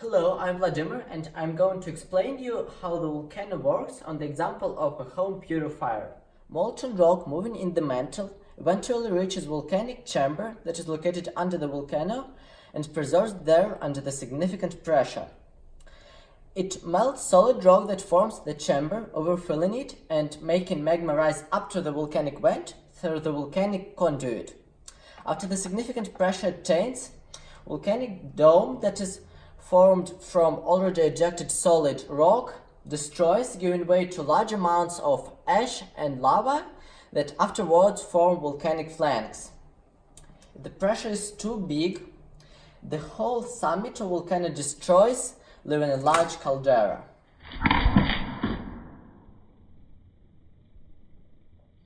Hello, I'm Vladimir and I'm going to explain you how the volcano works on the example of a home purifier. Molten rock moving in the mantle eventually reaches volcanic chamber that is located under the volcano and preserves there under the significant pressure. It melts solid rock that forms the chamber, overfilling it and making magma rise up to the volcanic vent through the volcanic conduit. After the significant pressure attains, volcanic dome that is formed from already ejected solid rock destroys, giving way to large amounts of ash and lava that afterwards form volcanic flanks. If the pressure is too big, the whole summit of volcano destroys, leaving a large caldera.